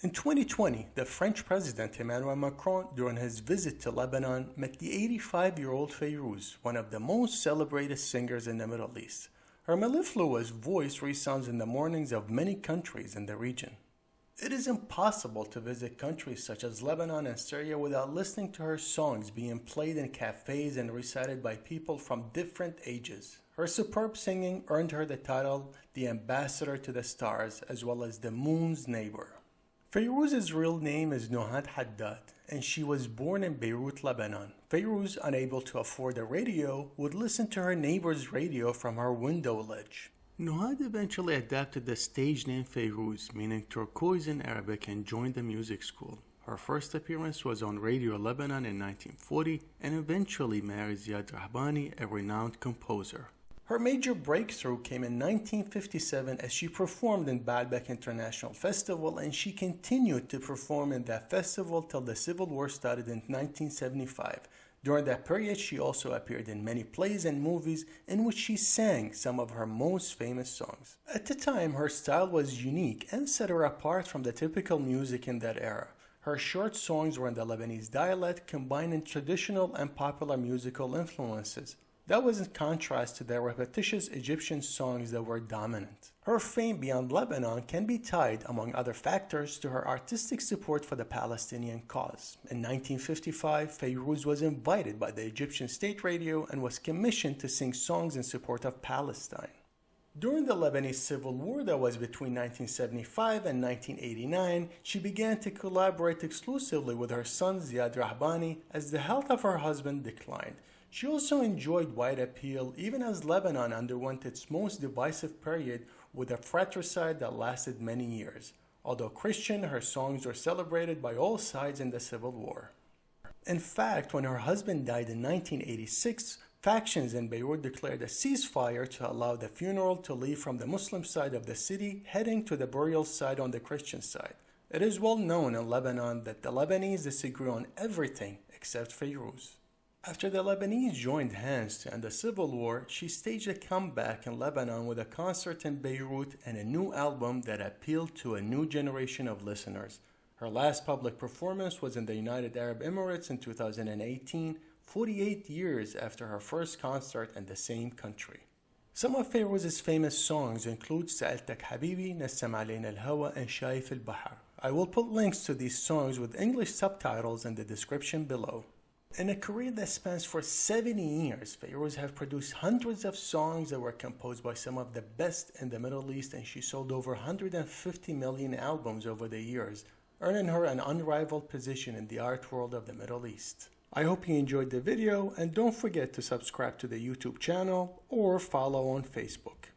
In 2020, the French President Emmanuel Macron, during his visit to Lebanon, met the 85-year-old Fayrouz, one of the most celebrated singers in the Middle East. Her mellifluous voice resounds in the mornings of many countries in the region. It is impossible to visit countries such as Lebanon and Syria without listening to her songs being played in cafes and recited by people from different ages. Her superb singing earned her the title the Ambassador to the Stars as well as the Moon's Neighbor. Fayrouz's real name is Nuhad Haddad, and she was born in Beirut, Lebanon. Fayrouz, unable to afford a radio, would listen to her neighbor's radio from her window ledge. Nuhad eventually adapted the stage name Fayrouz, meaning turquoise in Arabic, and joined the music school. Her first appearance was on Radio Lebanon in 1940 and eventually married Ziad Rahbani, a renowned composer. Her major breakthrough came in 1957 as she performed in Baalbek International Festival and she continued to perform in that festival till the Civil War started in 1975. During that period, she also appeared in many plays and movies in which she sang some of her most famous songs. At the time, her style was unique and set her apart from the typical music in that era. Her short songs were in the Lebanese dialect, combining traditional and popular musical influences. That was in contrast to the repetitious Egyptian songs that were dominant. Her fame beyond Lebanon can be tied, among other factors, to her artistic support for the Palestinian cause. In 1955, Fayrouz was invited by the Egyptian state radio and was commissioned to sing songs in support of Palestine. During the Lebanese Civil War that was between 1975 and 1989, she began to collaborate exclusively with her son Ziad Rahbani as the health of her husband declined. She also enjoyed wide appeal even as Lebanon underwent its most divisive period with a fratricide that lasted many years. Although Christian, her songs were celebrated by all sides in the Civil War. In fact, when her husband died in 1986, factions in Beirut declared a ceasefire to allow the funeral to leave from the Muslim side of the city, heading to the burial site on the Christian side. It is well known in Lebanon that the Lebanese disagree on everything except Fayrouz. After the Lebanese joined hands to end the civil war, she staged a comeback in Lebanon with a concert in Beirut and a new album that appealed to a new generation of listeners. Her last public performance was in the United Arab Emirates in 2018, 48 years after her first concert in the same country. Some of Fayrouz's famous songs include Sa'altak Habibi, Nassam Alayna Al-Hawa, and Shaif Al-Bahar. I will put links to these songs with English subtitles in the description below. In a career that spans for 70 years, Fayrouz have produced hundreds of songs that were composed by some of the best in the Middle East and she sold over 150 million albums over the years, earning her an unrivaled position in the art world of the Middle East. I hope you enjoyed the video and don't forget to subscribe to the YouTube channel or follow on Facebook.